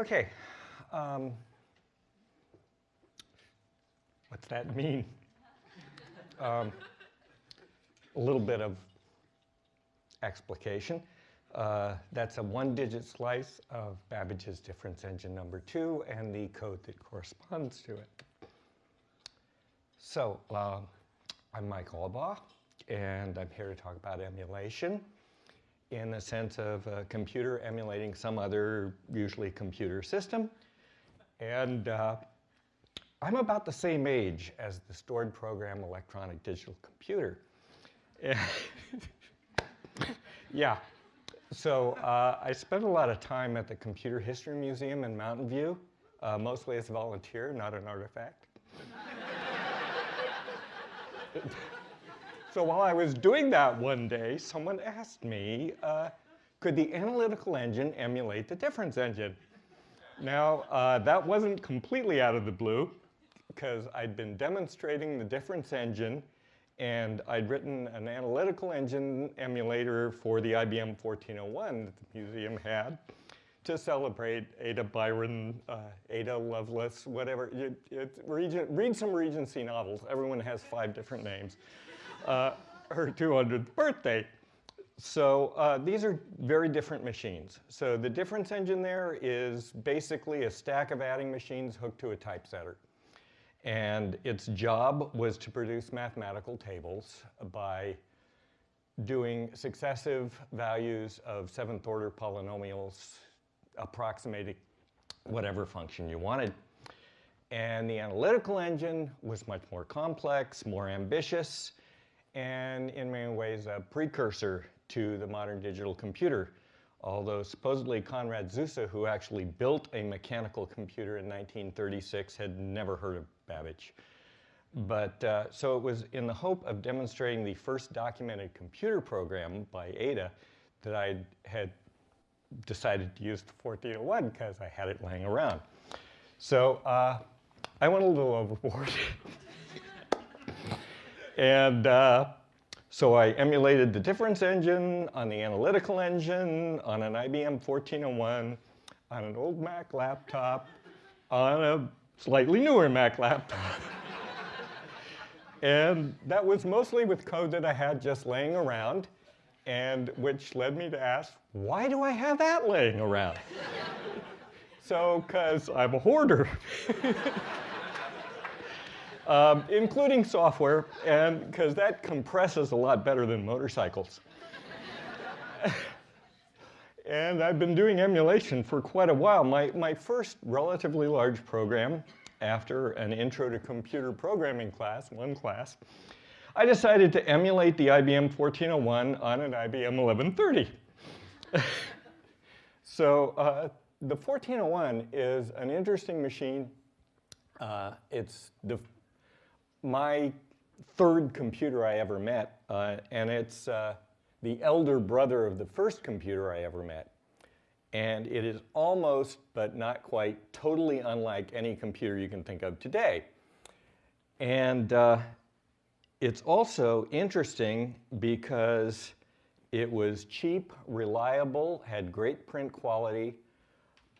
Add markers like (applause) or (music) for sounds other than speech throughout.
Okay. Um, what's that mean? Um, a little bit of explication. Uh, that's a one-digit slice of Babbage's difference engine number two and the code that corresponds to it. So uh, I'm Mike Albaugh, and I'm here to talk about emulation in the sense of a computer emulating some other, usually computer system. And uh, I'm about the same age as the stored program electronic digital computer. (laughs) yeah, so uh, I spent a lot of time at the Computer History Museum in Mountain View, uh, mostly as a volunteer, not an artifact. (laughs) so while I was doing that one day, someone asked me, uh, could the analytical engine emulate the difference engine? Now, uh, that wasn't completely out of the blue, because I'd been demonstrating the difference engine and I'd written an analytical engine emulator for the IBM 1401 that the museum had to celebrate Ada Byron, uh, Ada Lovelace, whatever. It, it, read some Regency novels. Everyone has five different names. Uh, her 200th birthday. So uh, these are very different machines. So the difference engine there is basically a stack of adding machines hooked to a typesetter. And its job was to produce mathematical tables by doing successive values of seventh order polynomials approximating whatever function you wanted. And the analytical engine was much more complex, more ambitious, and in many ways a precursor to the modern digital computer. Although supposedly Konrad Zuse, who actually built a mechanical computer in 1936, had never heard of Babbage. But uh, so it was in the hope of demonstrating the first documented computer program by Ada that I had decided to use the 1401 because I had it laying around. So uh, I went a little overboard. (laughs) and uh, so I emulated the difference engine on the analytical engine, on an IBM 1401, on an old Mac laptop, on a slightly newer Mac laptop. (laughs) and that was mostly with code that I had just laying around, and which led me to ask, why do I have that laying around? (laughs) so, because I'm a hoarder. (laughs) um, including software, and because that compresses a lot better than motorcycles. (laughs) and I've been doing emulation for quite a while. My, my first relatively large program after an intro to computer programming class, one class, I decided to emulate the IBM 1401 on an IBM 1130. (laughs) so uh, the 1401 is an interesting machine. Uh, it's the my third computer I ever met, uh, and it's uh, the elder brother of the first computer I ever met. And it is almost, but not quite, totally unlike any computer you can think of today. And uh, it's also interesting because it was cheap, reliable, had great print quality.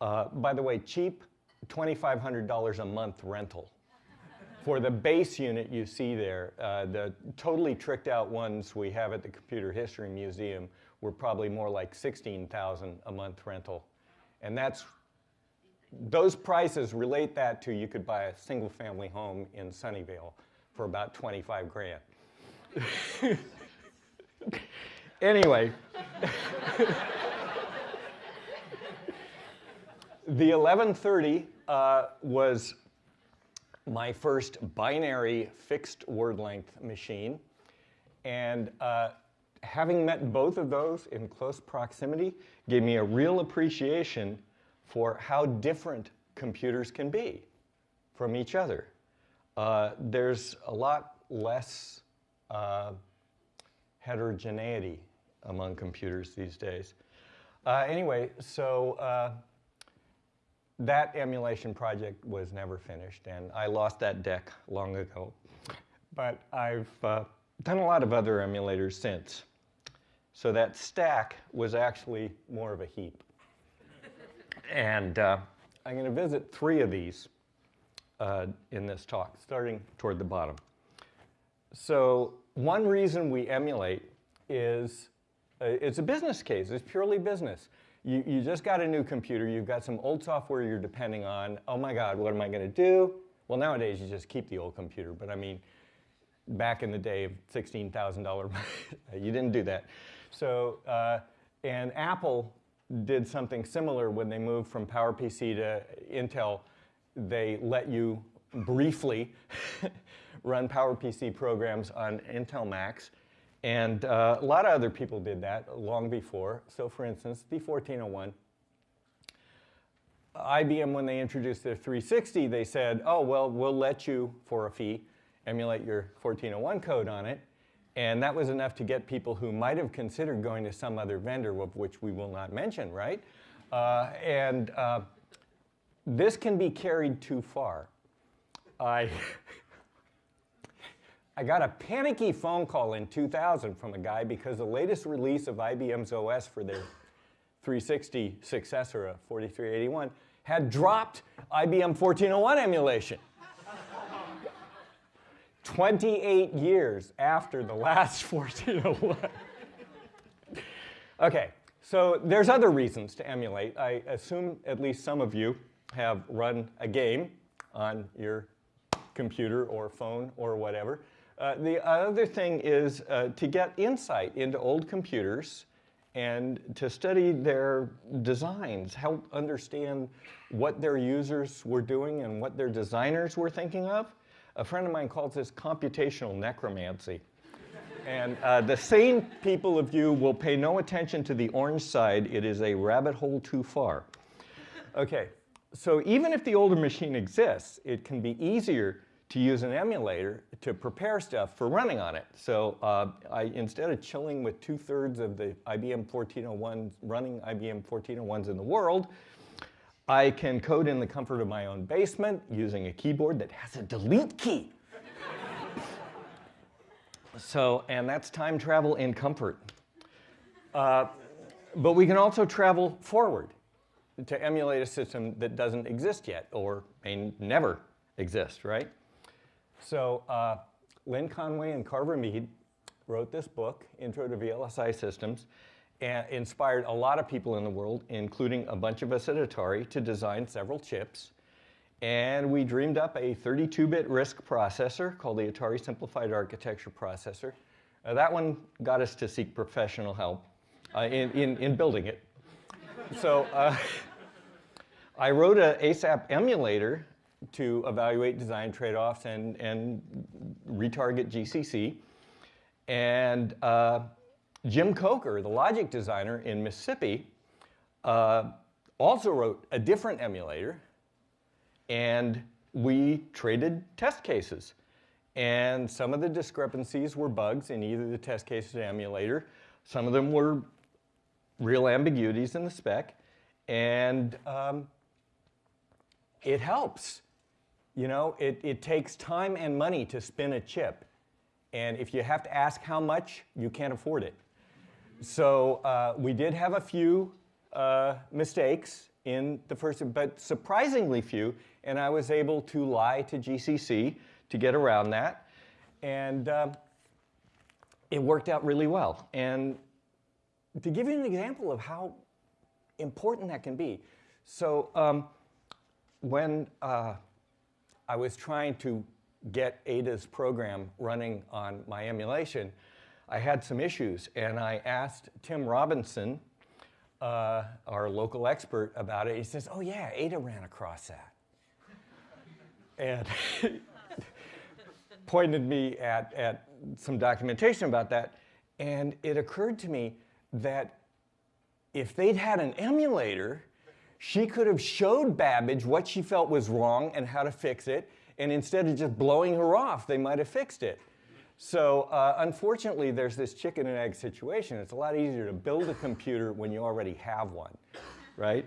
Uh, by the way, cheap, $2,500 a month rental for the base unit you see there, uh, the totally tricked out ones we have at the Computer History Museum were probably more like 16,000 a month rental. And that's, those prices relate that to you could buy a single family home in Sunnyvale for about 25 grand. (laughs) anyway. (laughs) the 1130 uh, was my first binary fixed word length machine. And uh, having met both of those in close proximity gave me a real appreciation for how different computers can be from each other. Uh, there's a lot less uh, heterogeneity among computers these days. Uh, anyway, so uh, that emulation project was never finished, and I lost that deck long ago. But I've uh, done a lot of other emulators since. So that stack was actually more of a heap. and uh, I'm going to visit three of these uh, in this talk, starting toward the bottom. So one reason we emulate is uh, it's a business case. It's purely business. You, you just got a new computer. You've got some old software you're depending on. Oh my God, what am I going to do? Well, nowadays you just keep the old computer. But I mean, back in the day of $16,000, (laughs) you didn't do that. So, uh, and Apple did something similar when they moved from PowerPC to Intel. They let you briefly (laughs) run PowerPC programs on Intel Macs. And uh, a lot of other people did that long before. So for instance, the 1401, IBM, when they introduced their 360, they said, oh, well, we'll let you, for a fee, emulate your 1401 code on it. And that was enough to get people who might have considered going to some other vendor, of which we will not mention, right? Uh, and uh, this can be carried too far. I, (laughs) I got a panicky phone call in 2000 from a guy because the latest release of IBM's OS for their 360 successor, uh, a 4381, had dropped IBM 1401 emulation. 28 years after the last (laughs) 1401. okay, so there's other reasons to emulate. I assume at least some of you have run a game on your computer or phone or whatever. Uh, the other thing is uh, to get insight into old computers and to study their designs, help understand what their users were doing and what their designers were thinking of. A friend of mine calls this computational necromancy. and uh, the sane people of you will pay no attention to the orange side. It is a rabbit hole too far. Okay, so even if the older machine exists, it can be easier to use an emulator to prepare stuff for running on it. So uh, I, instead of chilling with two-thirds of the IBM 1401s, running IBM 1401s in the world, I can code in the comfort of my own basement using a keyboard that has a delete key. so, and that's time travel in comfort. Uh, but we can also travel forward to emulate a system that doesn't exist yet or may never exist, right? So uh, Lynn Conway and Carver Mead wrote this book, Intro to VLSI Systems, and inspired a lot of people in the world, including a bunch of us at Atari, to design several chips. And we dreamed up a 32-bit RISC processor called the Atari Simplified Architecture Processor. Uh, that one got us to seek professional help uh, in, in, in, building it. so uh, (laughs) I wrote an ASAP emulator to evaluate design trade-offs and, and retarget GCC. And uh, Jim Coker, the logic designer in Mississippi, uh, also wrote a different emulator, and we traded test cases. And some of the discrepancies were bugs in either the test case or the emulator. Some of them were real ambiguities in the spec. And um, it helps. You know, it, it takes time and money to spin a chip. And if you have to ask how much, you can't afford it. So uh, we did have a few uh, mistakes in the first, but surprisingly few, and I was able to lie to GCC to get around that. And uh, it worked out really well. And to give you an example of how important that can be, so um, when uh, I was trying to get Ada's program running on my emulation, I had some issues, and I asked Tim Robinson, uh, our local expert, about it. He says, oh yeah, Ada ran across that. and (laughs) pointed me at, at some documentation about that, and it occurred to me that if they'd had an emulator, she could have showed Babbage what she felt was wrong and how to fix it, and instead of just blowing her off, they might have fixed it. So uh, unfortunately, there's this chicken and egg situation. It's a lot easier to build a computer when you already have one, right?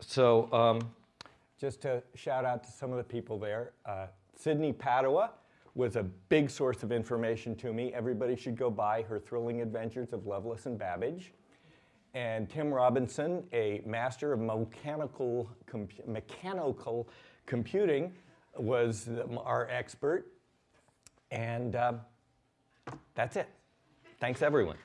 So um, just to shout out to some of the people there, uh, Sydney Padua was a big source of information to me. Everybody should go buy her Thrilling Adventures of Lovelace and Babbage. And Tim Robinson, a master of mechanical, mechanical computing, was our expert. And um, that's it. Thanks, everyone.